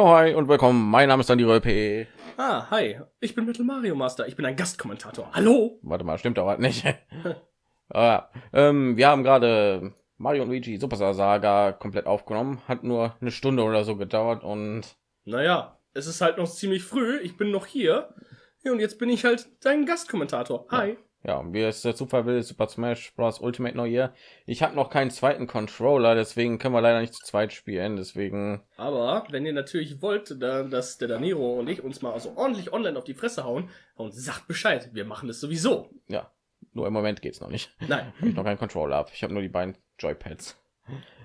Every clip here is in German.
Jo, hi und willkommen. Mein Name ist Dani P. Ah, hi. Ich bin Metal Mario Master. Ich bin ein Gastkommentator. Hallo? Warte mal, stimmt aber nicht. ah, ähm, wir haben gerade Mario und Luigi Superstar Saga komplett aufgenommen. Hat nur eine Stunde oder so gedauert und Naja, es ist halt noch ziemlich früh. Ich bin noch hier. Ja, und jetzt bin ich halt dein Gastkommentator. Hi. ja, wie es der Zufall will, ist Super Smash Bros. Ultimate noch hier. Ich habe noch keinen zweiten Controller, deswegen können wir leider nicht zu zweit spielen. Deswegen, Aber wenn ihr natürlich wollt, da, dass der Daniro und ich uns mal so ordentlich online auf die Fresse hauen, und sagt Bescheid. Wir machen es sowieso. ja, nur im Moment geht's noch nicht. Nein, Ich noch keinen Controller ab. Ich habe nur die beiden Joypads.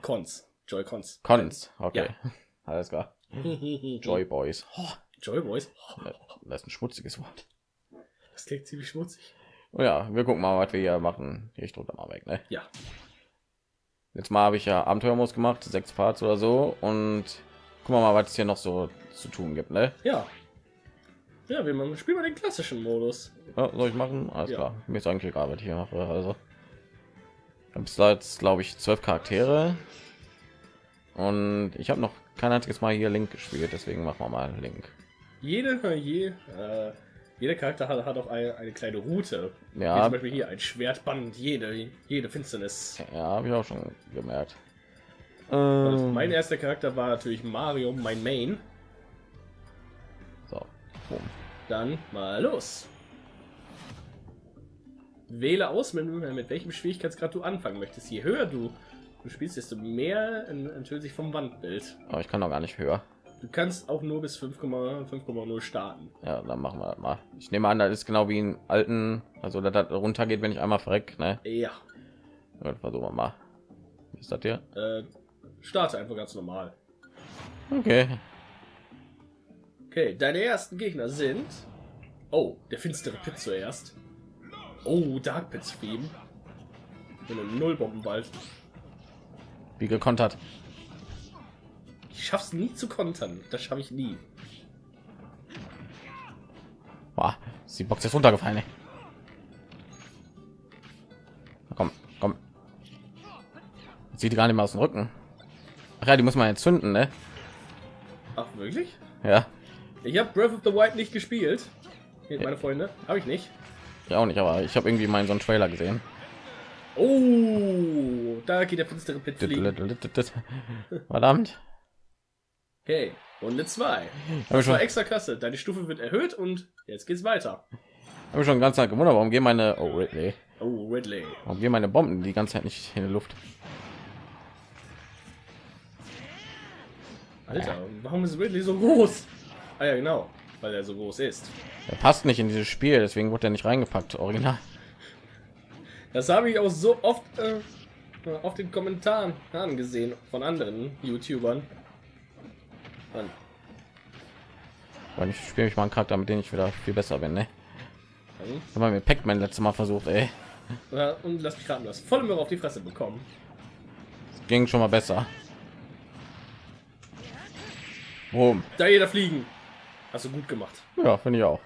Cons. Joy-Cons. Cons, okay, alles klar. Joy Boys. Joy Boys. Das ist ein schmutziges Wort. Das klingt ziemlich schmutzig. Oh ja, wir gucken mal, was wir hier machen. Hier, ich drücke mal weg, ne? Ja. Jetzt mal habe ich ja Abenteuermodus gemacht, sechs Parts oder so und gucken wir mal, was es hier noch so zu tun gibt, ne? Ja. Ja, wir machen- spielen mal den klassischen Modus. Ja, soll ich machen? Alles Ja. klar. Mir ist eigentlich egal, was ich hier mache. Also, ich habe jetzt, glaube ich, zwölf Charaktere und ich habe noch kein einziges Mal hier Link gespielt, deswegen machen wir mal Link. Jede, je, äh, jeder Charakter hat, hat auch eine, eine kleine Route. Wie Ja, zum Beispiel hier ein Schwertband, jede, jede Finsternis. ja, habe ich auch schon gemerkt. Ähm, mein erster Charakter war natürlich Mario, mein Main. so, boom. Dann mal los. Wähle aus, mit, mit welchem Schwierigkeitsgrad du anfangen möchtest. Je höher du, du spielst, desto mehr ent- enthüllt sich vom Wandbild. aber ich kann doch gar nicht höher. Du kannst auch nur bis 5,0 5,0 starten. Ja, dann machen wir mal. Ich nehme an, das ist genau wie in alten, also dass das runtergeht, wenn ich einmal verreck, ne? Ja, Ja, versuchen wir mal. Wie ist das hier? äh, starte einfach ganz normal. Okay. Okay, deine ersten Gegner sind. Oh, der finstere Pit zuerst. Oh, Dark Pit Stream. Mit einem Nullbombenwald. Wie gekontert. Ich schaff's nie zu kontern. Das schaffe ich nie. Boah, ist die Box jetzt runtergefallen. Ey. Komm, komm. Sieht die gar nicht mehr aus dem Rücken. Ach ja, die muss man jetzt zünden, ne? Ach, wirklich? Ja, Ich habe Breath of the Wild nicht gespielt. Hier, meine Freunde. Habe ich nicht. ja auch nicht, aber ich habe irgendwie mal in so einen Trailer gesehen. Oh, da geht der finstere Pit fliegen. Verdammt. Okay, Runde 2. Habe ich Das schon, war extra klasse. Deine Stufe wird erhöht und jetzt geht's weiter. hab ich schon ganz Zeit gewundert, warum gehen meine, oh Ridley, Oh, Ridley. warum gehen meine Bomben die ganze Zeit nicht in die Luft? Alter, warum ist Ridley so groß? Ah ja, genau. Weil er so groß ist. Er passt nicht in dieses Spiel, deswegen wurde er nicht reingepackt. Original. Das habe ich auch so oft äh, auf den Kommentaren gesehen von anderen YouTubern. Mann. Weil ich spiele mich mal einen Charakter, mit dem ich wieder viel besser bin, ne? Mann. Ich habe mir Pac-Man letztes Mal versucht, ey. Ja, und lass mich raten, du hast voll Möhre auf die Fresse bekommen. Ging schon mal besser. Boom. Da jeder fliegen. Hast du gut gemacht. Ja, finde ich auch.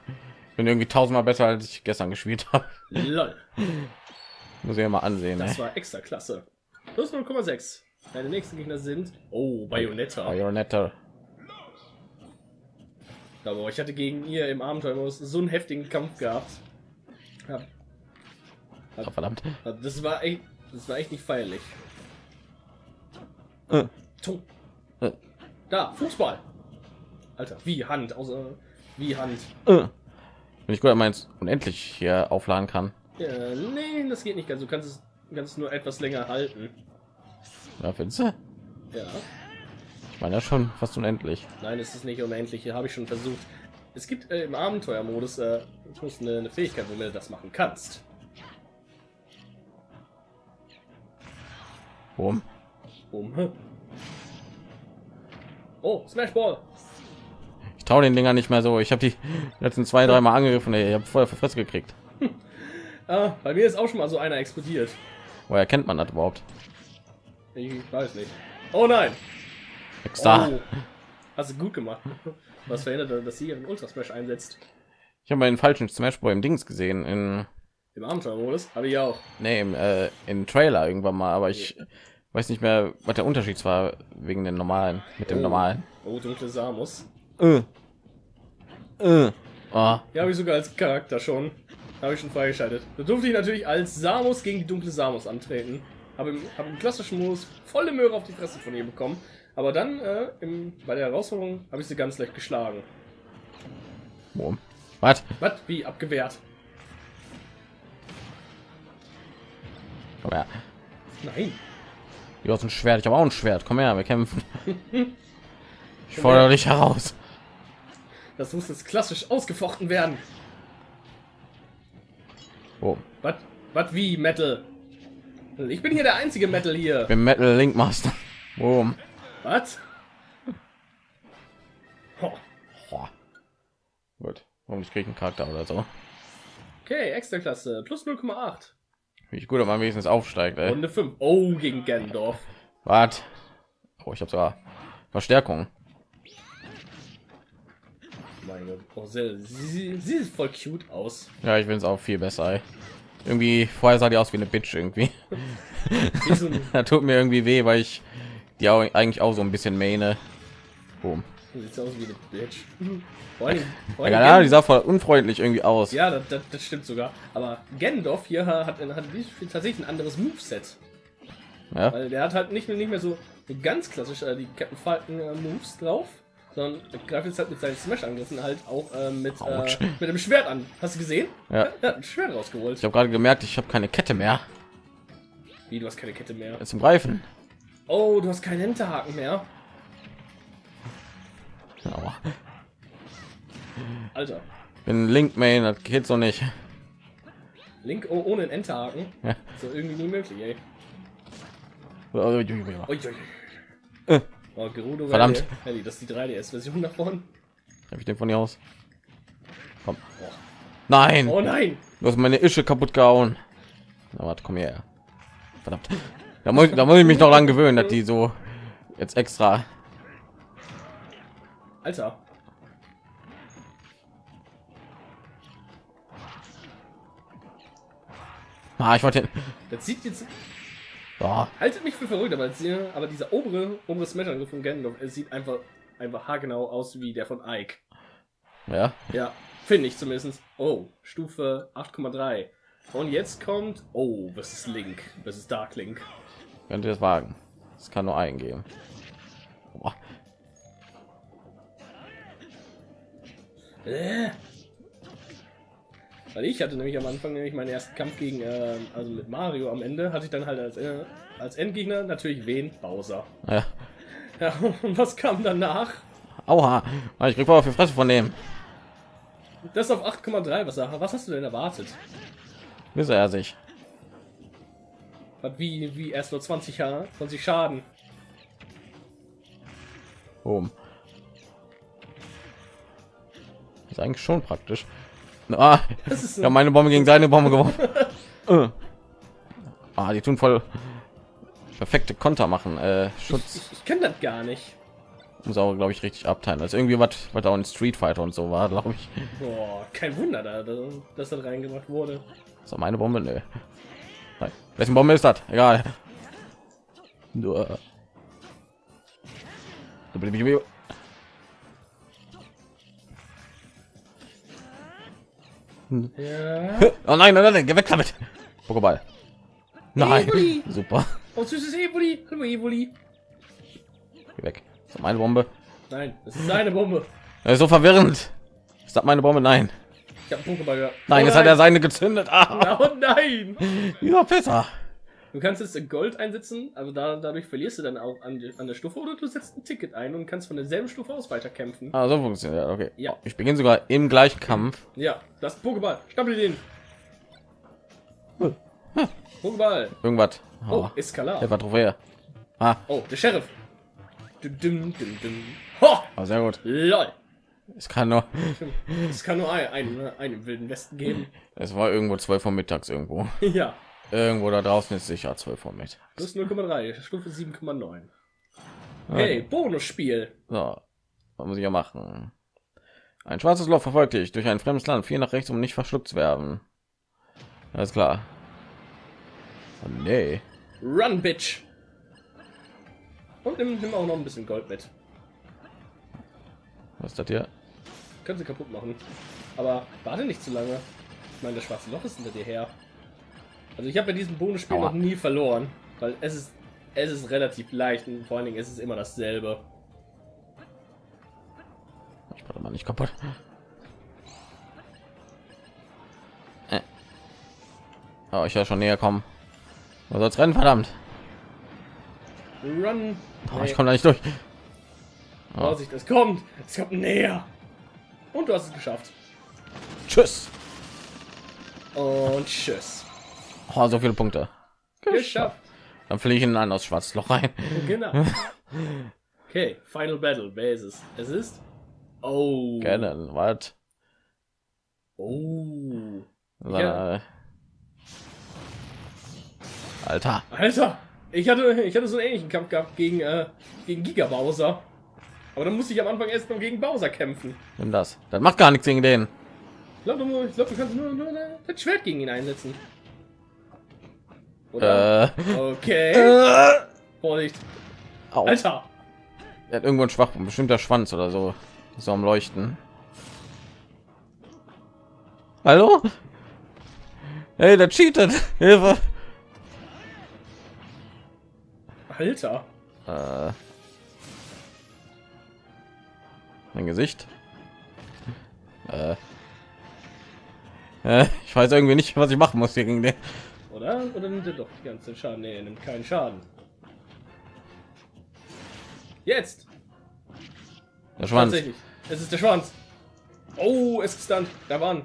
Bin irgendwie tausendmal besser, als ich gestern gespielt habe. Lol. Muss ich ja mal ansehen, Das ne? war extra klasse. Plus 0,6. Deine nächsten Gegner sind. Oh, Bayonetta. Bayonetta. Aber ich hatte gegen ihr im Abenteuermodus so einen heftigen Kampf gehabt. Ja, Ah, verdammt. also das war echt, das war echt nicht feierlich. Äh, äh, Da, Fußball. Alter, wie Hand, außer wie Hand. äh. Wenn ich gut meins unendlich hier aufladen kann. Ja, nee, das geht nicht ganz. Du kannst es, kannst es nur etwas länger halten. Ja, findest du? Ja. Meine ja schon fast unendlich. Nein, es ist nicht unendlich. Hier habe ich schon versucht. Es gibt äh, im Abenteuermodus äh, eine, eine Fähigkeit, womit du das machen kannst. Boom. Um. Oh, Smash Ball. Ich traue den Dinger nicht mehr so. Ich habe die letzten zwei, drei Mal angegriffen. Ey. Ich habe die Fresse gekriegt. Ah, bei mir ist auch schon mal so einer explodiert. Woher kennt man das überhaupt? Ich weiß nicht. Oh nein. Extra. Oh. Hast du gut gemacht. Was verhindert, dass sie ihren Ultra Smash einsetzt? Ich habe mal den falschen Smash Boy im Dings gesehen. In, Im Abenteuermodus habe ich auch. nee, im, äh, in Trailer irgendwann mal. Aber ich weiß nicht mehr, was der Unterschied war wegen den normalen mit dem Oh. normalen. Oh, dunkle Samus. Äh. Äh. Ah, Ja, habe ich sogar als Charakter schon. Habe ich schon freigeschaltet. Da durfte ich natürlich als Samus gegen die dunkle Samus antreten. Habe im, hab im klassischen Modus volle Möhre auf die Fresse von ihr bekommen. Aber dann äh, im, bei der Herausforderung habe ich sie ganz leicht geschlagen. Was? Was? Wie? Abgewehrt? Komm her. Nein. Du hast ein Schwert, ich habe auch ein Schwert. Komm her, wir kämpfen. Ich fordere dich heraus. Das muss jetzt klassisch ausgefochten werden. Boom. Was? Was wie Metal? Ich bin hier der einzige Metal hier. Ich bin Metal Link Master. Boom. Was? Ho. Gut. Warum ich kriege einen Charakter oder so? Okay, extra Klasse. Plus 0,8. Wie ich gut, ob man wenigstens aufsteigt. Ey. Runde 5. Oh, gegen Gendorf. Was? Oh, ich habe sogar Verstärkung. Mein Gott. Oh, sie, sie, sie sieht voll cute aus. Ja, ich will es auch viel besser. Ey. Irgendwie vorher sah die aus wie eine Bitch irgendwie. Wie so ein, da tut mir irgendwie weh, weil ich die auch eigentlich auch so ein bisschen meine. Boom. sieht aus wie eine Bitch. Vor allem, vor allem Ja, die sah voll unfreundlich irgendwie aus. ja das, das, das stimmt sogar. Aber Gendorf hier hat, hat tatsächlich ein anderes Moveset. Ja. Weil der hat halt nicht mehr, nicht mehr so, ganz klassisch äh, die Captain Falcon äh, Moves drauf, sondern er greift jetzt halt mit seinen Smash-Angriffen halt auch äh, mit, äh, mit dem Schwert an. Hast du gesehen? Ja. Hat ein Schwert rausgeholt. Ich habe gerade gemerkt, ich habe keine Kette mehr Wie, du hast keine Kette mehr. zum Greifen. Oh, du hast keinen Hinterhaken mehr. Aber Alter. bin Link Main, das geht so nicht. Link oh, ohne einen Enterhaken. Ja. So irgendwie nie möglich, ey. Habe. Äh. Oh, Gerudo Verdammt. Rally, das ist die 3DS-Version davon. ich den von dir aus? Komm. Nein, Oh nein! du hast meine Ische kaputt gehauen. Na, warte, komm her. Verdammt. Da muss, da muss ich mich noch lang gewöhnen, dass die so jetzt extra. Alter. Ah, ich wollte. Das sieht jetzt. Oh, Haltet mich für verrückt, aber, sie- aber dieser obere, obere Smash-Angriff von Gandalf, es sieht einfach, einfach haargenau aus wie der von Ike. ja, Ja, finde ich zumindest. Oh, Stufe 8,3. Und jetzt kommt. Oh, das ist Link. Das ist Dark Link. Könnt ihr das wagen? Es kann nur eingeben. Boah. Äh. Weil ich hatte nämlich am Anfang nämlich meinen ersten Kampf gegen, äh, also mit Mario am Ende, hatte ich dann halt als, äh, als Endgegner natürlich wen? Bowser. Ja. Ja, und was kam danach? Aua, ich krieg auf die Fresse von dem. Das auf 8,3. Was, was hast du denn erwartet? Wisse er sich. Was, wie, wie erst nur 20, Ha- 20 Schaden? Boom. Ist eigentlich schon praktisch. Ah, Das ist ich habe meine Bombe gegen seine Bombe geworfen. Äh. ah, die tun voll perfekte Konter machen. Äh, Schutz Ich, ich kenne das gar nicht. muss auch, glaube ich, richtig abteilen. Also irgendwie was, was auch in Street Fighter und so war, glaube ich. Boah, kein Wunder, da, da, dass das reingebracht wurde. Ist das meine Bombe? Nö. Nein. Wessen Bombe ist das? Egal. Nur. Ja. Oh nein, nein, nein, geh weg damit. Pokéball. Nein. Evoli. Super. Oh, süßes Evoli. Hallo, Evoli. Geh weg. Ist das meine Bombe? Nein, das ist seine Bombe. Das ist so verwirrend. Ist das meine Bombe? Nein. Ich habe Pokéball gehört. Nein, oh, jetzt hat er seine gezündet. Ah, Oh nein! ja, besser. Du kannst jetzt Gold einsetzen, aber da, dadurch verlierst du dann auch an, die- an der Stufe oder du setzt ein Ticket ein und kannst von derselben Stufe aus weiterkämpfen. Ah, so funktioniert. ja, Okay. Ja. Ich beginne sogar im gleichen Kampf. Ja, das Pokéball. Stapel den. Pokéball. Irgendwas. Oh, Oh, Eskalar. der war Trophäe. Ah, Oh, der Sheriff. Dum, dum, dum, dum. Ho! oh, sehr gut. Lol. Es kann nur. Es kann nur einen, einen, einen wilden Westen geben. Es war irgendwo 12 Uhr mittags irgendwo. ja, Irgendwo da draußen ist sicher 12 Uhr mit. plus 0,3, Stufe 7,9. Hey, Bonusspiel. So, was muss ich ja machen? Ein schwarzes Loch verfolgt dich durch ein fremdes Land, viel nach rechts, um nicht verschluckt zu werden. Alles klar. Oh, nee. Run, Bitch. Und nimm, nimm auch noch ein bisschen Gold mit. Was ist das hier? Können sie kaputt machen. Aber warte nicht zu lange. Ich meine, das schwarze Loch ist hinter dir her. Also ich habe bei diesem Bonusspiel Aua. noch nie verloren. Weil es ist, es ist relativ leicht und vor allen Dingen ist es immer dasselbe. Ich warte mal nicht kaputt. Äh. Oh, ich ja schon näher kommen. Du sollst rennen, verdammt. Run! Oh, ich komme da nicht durch. Oh, Vorsicht, es kommt! Es kommt näher! Und du hast es geschafft. tschüss. Und tschüss. Oh, so viele Punkte. Geschafft. Dann fliege ich in ein aus schwarzes Loch rein. Genau. Okay, Final Battle. Wer ist es? Es ist. Oh. Gerne, was? Oh. Ja. Alter. Alter, ich hatte, ich hatte so einen ähnlichen Kampf gehabt gegen, äh, gegen Giga Bowser. Aber dann musste ich am Anfang erst noch gegen Bowser kämpfen. Nimm das. Das macht gar nichts gegen den. Ich glaube, du, ich glaub, du kannst nur, nur das Schwert gegen ihn einsetzen. Oder? Äh. Okay. äh. Vorsicht. Au. Alter. Er hat irgendwo einen Schwachpunkt, bestimmt der Schwanz oder so. So am Leuchten. Hallo? Hey, der cheatet. Hilfe. Alter. Äh. Mein Gesicht. Äh. Äh, ich weiß irgendwie nicht, was ich machen muss hier gegen den. Oder? Oder nimmt er doch die ganze Schaden? Nee, er nimmt keinen Schaden. Jetzt! Der Schwanz. Tatsächlich. Es ist der Schwanz. Oh, es ist dann. Da waren.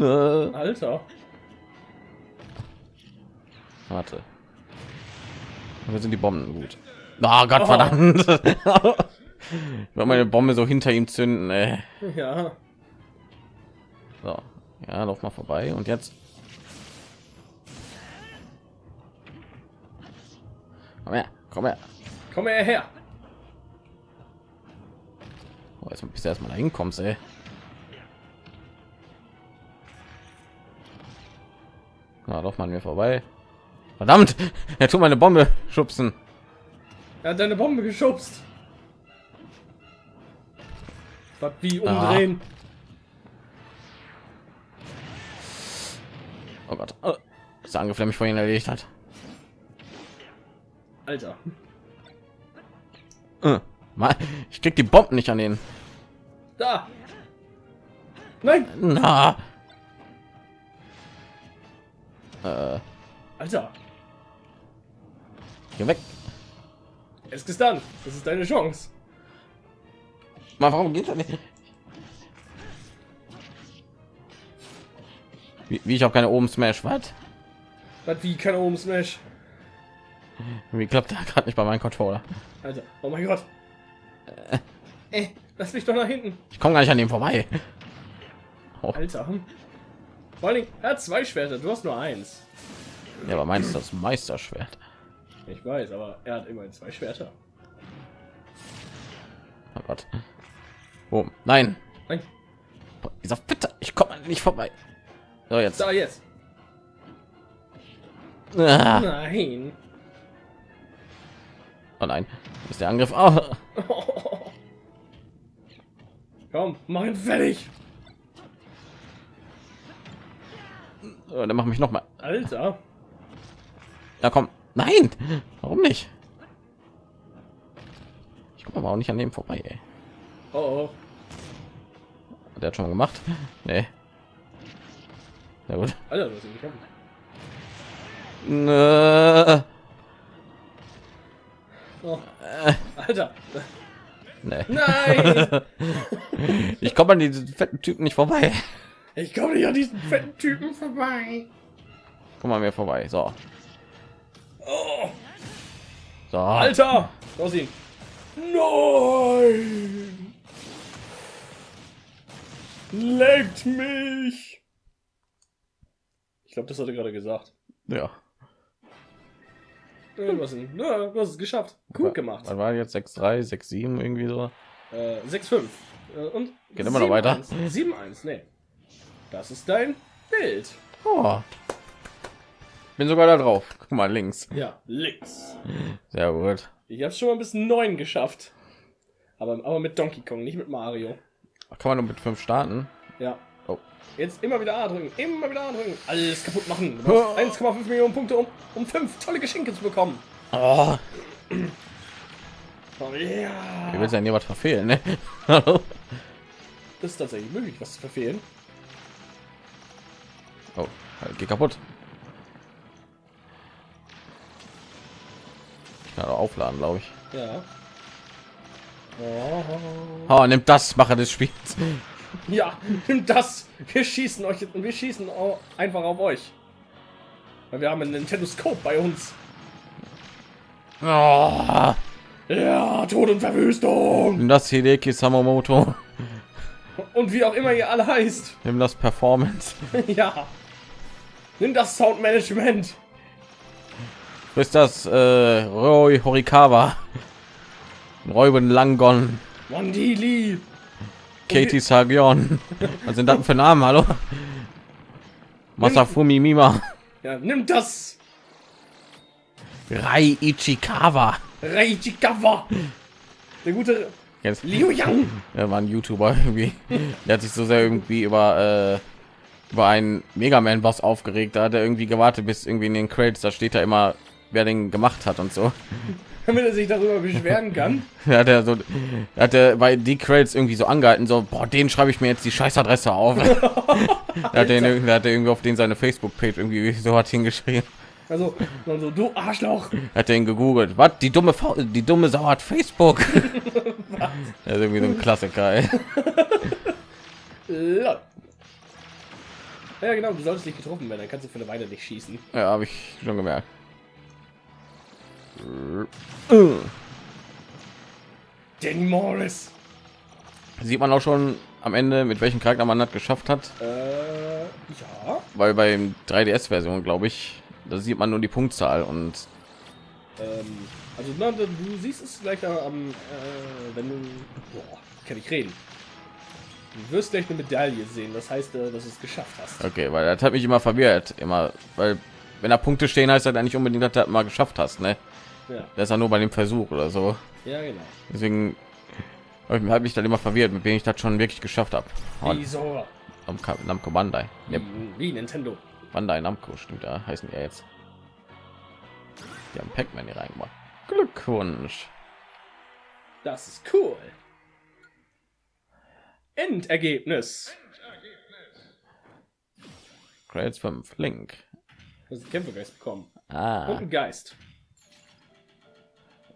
Alter. Warte. Wir sind die Bomben gut. Ah Gott verdammt. ich will meine Bombe so hinter ihm zünden. Ey. Ja. So. Ja, lauf mal vorbei und jetzt. Komm her, komm her. Komm her her. Oh, jetzt bis du erstmal da hinkommst, ey. Na, lauf mal an mir vorbei. Verdammt, er tut meine Bombe schubsen. Er hat deine Bombe geschubst. Was wie Ah. umdrehen? Oh Gott, oh, das Angriff, der mich vorhin erledigt hat. Alter. Äh, Mann, Ich krieg die Bomben nicht an den. Da. Nein. Na. Äh, Alter. geh weg. Es ist dann. Das ist deine Chance. Mal, warum geht das nicht? Wie, wie ich habe keine oben Smash, was? Was wie keine oben Smash. Wie klappt da gerade nicht bei meinem Controller? Alter. Oh mein Gott. Äh, lass mich doch nach hinten. Ich komme gar nicht an ihm vorbei. Oh, Alter. Vor Dingen, er hat zwei Schwerter. Du hast nur eins. ja, aber meinst du das Meisterschwert? Ich weiß, aber er hat immerhin zwei Schwerter. Oh Gott. Oh, nein. Nein. Dieser Fitter, ich komme nicht vorbei. So jetzt. Da jetzt. Ah. Nein. Oh nein, ist der Angriff. Oh. Komm, mach ihn fertig. Oh, dann mach mich noch mal. Alter. Ja, komm. Nein. Warum nicht? Ich komme aber auch nicht an dem vorbei. Ey. Oh, oh. Der hat schon mal gemacht. Nee. Na gut. Alter, du hast ihn. Nö. Oh. Alter. Nee. Nein. Ich komme an diesen fetten Typen nicht vorbei. Ich komme nicht an diesen fetten Typen vorbei. Komm mal mir vorbei. So. Oh. So. Alter. Los ihn. Nein. Leckt mich. Ich glaube, das hat er gerade gesagt. Ja. Ja, du, hast ihn, ja, du hast es geschafft. Gut gemacht. Was war jetzt 6 3 6 7 irgendwie so? Äh, 6-5. Äh, und Geht immer noch weiter. 7-1. Nee. Das ist dein Bild. Oh. Bin sogar da drauf. Guck mal links. Ja, links. Sehr gut. Ich habe schon mal bis 9 geschafft. Aber, aber mit Donkey Kong, nicht mit Mario. Kann man nur mit 5 starten? Ja. Oh. Jetzt immer wieder A drücken, immer wieder A drücken. Alles kaputt machen. Brauchst 1,5 Millionen Punkte, um, um 5 tolle Geschenke zu bekommen. Oh, Oh, ja. wie willst du denn was verfehlen, ne? Hallo? Das ist tatsächlich möglich, was zu verfehlen. Oh, geh kaputt. Ich kann aufladen, glaube ich. Ja. Oh. Oh, nimm das, Macher des Spiels. Ja, nimm das. Wir schießen euch und wir schießen einfach auf euch. Weil wir haben einen Scope bei uns. Oh, Ja, Tod und Verwüstung. nimm das Hideki Samamoto. Und wie auch immer ihr alle heißt. Nimm das Performance. ja. Nimm das Soundmanagement. Du bist das äh, Roy Horikawa. Reuben Langon. Wandili. Katie Sagion. Was sind das für Namen, hallo? Masafumi Mima. Ja, nimm das. Rai Ichikawa. Reichikawa. Der gute Jetzt Liu Yang. er war ein YouTuber irgendwie. Der hat sich so sehr irgendwie über äh, über einen Mega Man Boss aufgeregt. Da hat er irgendwie gewartet, bis irgendwie in den Credits da steht da immer, wer den gemacht hat und so. Damit er sich darüber beschweren kann. Hat er so, hat er bei die Credits irgendwie so angehalten, so, boah, den schreibe ich mir jetzt die Scheißadresse auf. da hat er, hat er irgendwie auf den seine Facebook-Page irgendwie so hat hingeschrieben. Also, so, du Arschloch. Hat er ihn gegoogelt. Was? Die dumme, Fa die dumme Sau hat Facebook. das ist irgendwie so ein Klassiker. Ey. Ja, genau, du solltest nicht getroffen werden, dann kannst du für eine Weile nicht schießen. Ja, habe ich schon gemerkt. Danny Morris. Sieht man auch schon am Ende, mit welchem Charakter man das geschafft hat, Äh, ja. weil beim 3DS-Version, glaube ich, da sieht man nur die Punktzahl und Ähm, also, na, du siehst es gleich am, äh, wenn du. Boah, kann ich reden. Du wirst gleich eine Medaille sehen, das heißt, äh, dass du es geschafft hast. okay, weil das hat mich immer verwirrt, immer, weil wenn da Punkte stehen, heißt das ja nicht unbedingt, dass du das mal geschafft hast, ne? Ja, Das ist ja nur bei dem Versuch oder so. ja, genau. Deswegen habe ich mich dann immer verwirrt, mit wem ich das schon wirklich geschafft habe. Wieso? Namco, Namco Bandai. Ne, Wie Nintendo. Bandai Namco stimmt, da heißen ja jetzt. Die haben Pac-Man hier reingemacht. Glückwunsch. Das ist cool. Endergebnis. Credits 5. Link. Du hast einen Kämpfergeist bekommen. Und Ah, einen Geist.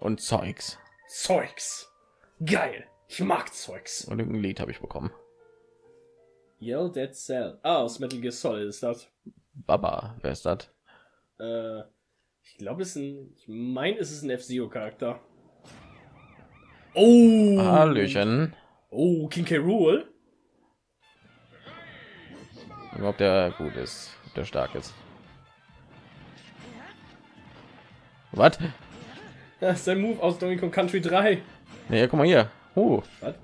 und Zeugs. Zeugs. Geil. Ich mag Zeugs. Und irgendein Lied habe ich bekommen. Yell Dead Cell. Ah, aus Metal Gear Solid ist das. Baba, wer ist das? Äh, ich glaube, es ist ein. Ich meine, es ist ein F-Zero-Charakter. Oh! Hallöchen. Oh, King K. Rool. Ob der gut ist, ob der stark ist. Was? Das ist ein Move aus Donkey Kong Country 3. Nee, guck mal hier. Uh, Was?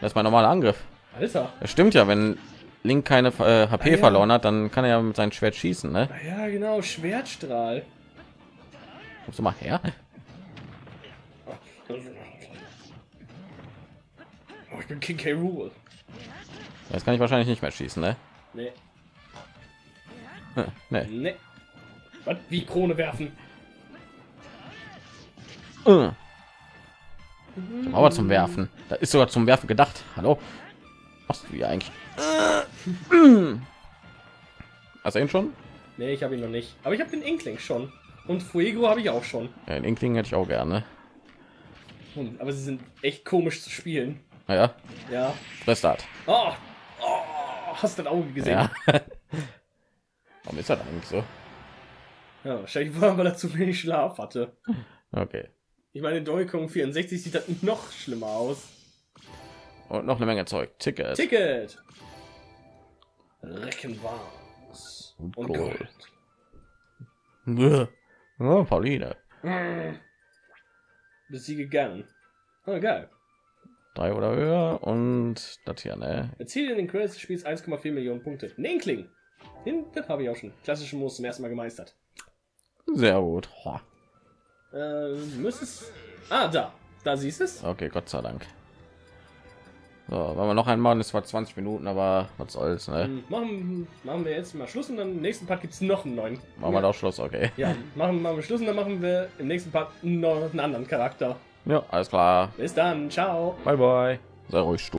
das ist mein normaler Angriff. Alter. Das stimmt ja, wenn Link keine äh, HP Ah, ja. verloren hat, dann kann er ja mit seinem Schwert schießen, ne? Ah Ja, genau. Schwertstrahl. Kommst du mal her? Oh, ich bin King K. Rool. Jetzt kann ich wahrscheinlich nicht mehr schießen, ne? Nee. Hm, Nee. Nee. Was? Wie Krone werfen? Äh. Aber zum Werfen. Da ist sogar zum Werfen gedacht. Hallo? Was du hier eigentlich? Hast du ihn schon? Nee, ich habe ihn noch nicht. Aber ich habe den Inkling schon. Und Fuego habe ich auch schon. Ja, den Inkling hätte ich auch gerne. Hm, Aber sie sind echt komisch zu spielen. Naja, Ja. Restart. Oh, oh hast du das Auge gesehen? Ja. Warum ist das eigentlich so? Ja, wahrscheinlich war, weil er zu wenig Schlaf hatte. Okay. Ich meine, Kong 64 sieht das noch schlimmer aus. Und noch eine Menge Zeug. Ticket. Ticket! Reckenwars. Und Gold. Gold. Bäh. Oh, Pauline. Besiege gern. Oh, geil. Drei oder höher und das hier, ne? Erziele in den Credits des Spiels 1,4 Millionen Punkte. Ein Inkling. Den, den habe ich auch schon. Klassische Moos zum ersten Mal gemeistert. Sehr gut. Äh, müsstest. Ah, da. Da siehst du es. Okay, Gott sei Dank. So, wenn wir noch einen machen, ist zwar 20 Minuten, aber was soll's, ne? Ähm, Machen, machen wir jetzt mal Schluss und dann im nächsten Part gibt es noch einen neuen. Machen wir doch Schluss, okay. Ja, machen, machen wir Schluss und dann machen wir im nächsten Part noch einen anderen Charakter. Ja, alles klar. Bis dann, ciao. Bye bye. Sei ruhig, Stu.